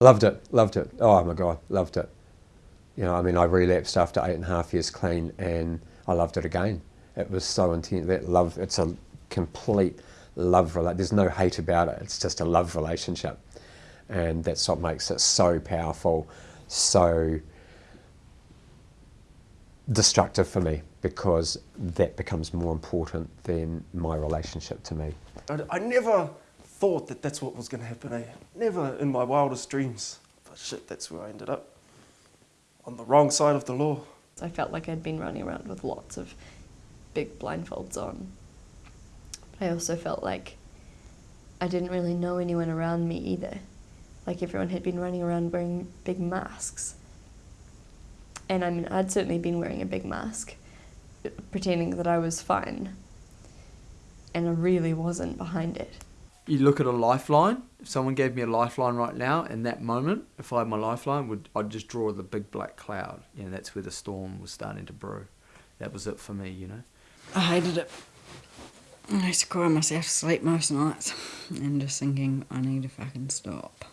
Loved it, loved it. Oh my God, loved it. You know, I mean, I relapsed after eight and a half years clean and I loved it again. It was so intense, that love, it's a complete love, there's no hate about it, it's just a love relationship. And that's what makes it so powerful, so destructive for me because that becomes more important than my relationship to me. I, I never thought that that's what was going to happen. Eh? Never in my wildest dreams. But shit, that's where I ended up. On the wrong side of the law. I felt like I'd been running around with lots of big blindfolds on. But I also felt like I didn't really know anyone around me either. Like everyone had been running around wearing big masks. And I mean, I'd certainly been wearing a big mask, pretending that I was fine. And I really wasn't behind it you look at a lifeline. If someone gave me a lifeline right now, in that moment, if I had my lifeline, would I'd just draw the big black cloud. You know, that's where the storm was starting to brew. That was it for me, you know. I hated it. I used to cry myself to sleep most nights and just thinking, I need to fucking stop.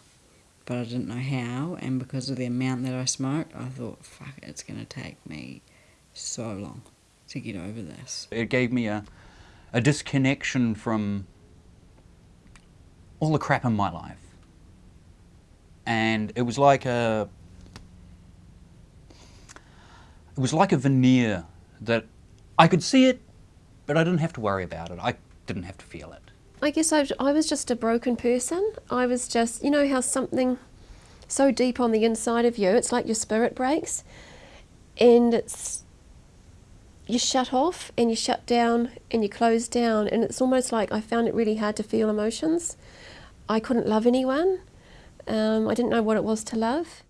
But I didn't know how, and because of the amount that I smoked, I thought, fuck, it's going to take me so long to get over this. It gave me a, a disconnection from all the crap in my life. And it was like a, it was like a veneer that I could see it, but I didn't have to worry about it. I didn't have to feel it. I guess I, I was just a broken person. I was just, you know how something so deep on the inside of you, it's like your spirit breaks and it's, you shut off and you shut down and you close down and it's almost like I found it really hard to feel emotions. I couldn't love anyone. Um, I didn't know what it was to love.